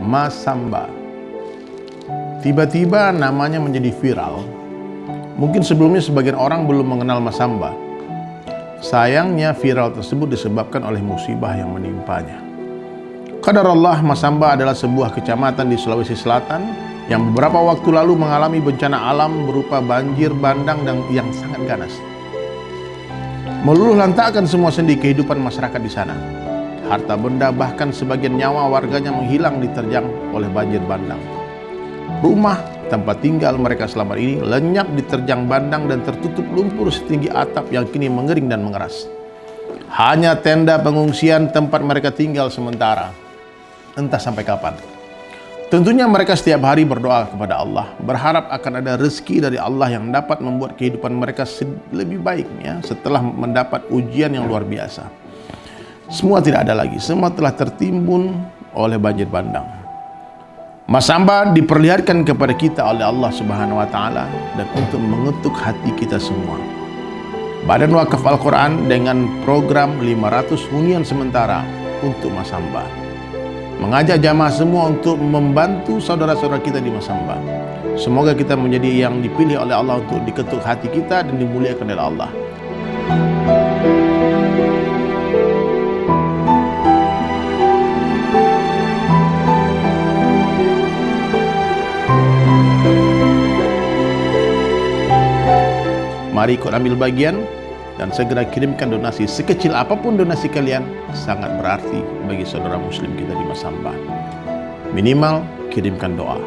Masamba. Tiba-tiba namanya menjadi viral. Mungkin sebelumnya sebagian orang belum mengenal Masamba. Sayangnya viral tersebut disebabkan oleh musibah yang menimpanya. Kadar Allah Masamba adalah sebuah kecamatan di Sulawesi Selatan yang beberapa waktu lalu mengalami bencana alam berupa banjir bandang dan yang sangat ganas. Meluluh lantakkan semua sendi kehidupan masyarakat di sana. Harta benda bahkan sebagian nyawa warganya menghilang diterjang oleh banjir bandang. Rumah tempat tinggal mereka selama ini lenyap diterjang bandang dan tertutup lumpur setinggi atap yang kini mengering dan mengeras. Hanya tenda pengungsian tempat mereka tinggal sementara. Entah sampai kapan. Tentunya mereka setiap hari berdoa kepada Allah, berharap akan ada rezeki dari Allah yang dapat membuat kehidupan mereka lebih baik ya, setelah mendapat ujian yang luar biasa. Semua tidak ada lagi, semua telah tertimbun oleh banjir bandang. Masamba diperlihatkan kepada kita oleh Allah Subhanahu wa taala dan untuk mengetuk hati kita semua. Badan Wakaf Al-Quran dengan program 500 hunian sementara untuk Masamba. Mengajak jamaah semua untuk membantu saudara-saudara kita di Masamba. Semoga kita menjadi yang dipilih oleh Allah untuk diketuk hati kita dan dimuliakan oleh Allah. Mari ikut ambil bagian dan segera kirimkan donasi sekecil apa pun donasi kalian sangat berarti bagi saudara muslim kita di Masamba. Minimal kirimkan doa.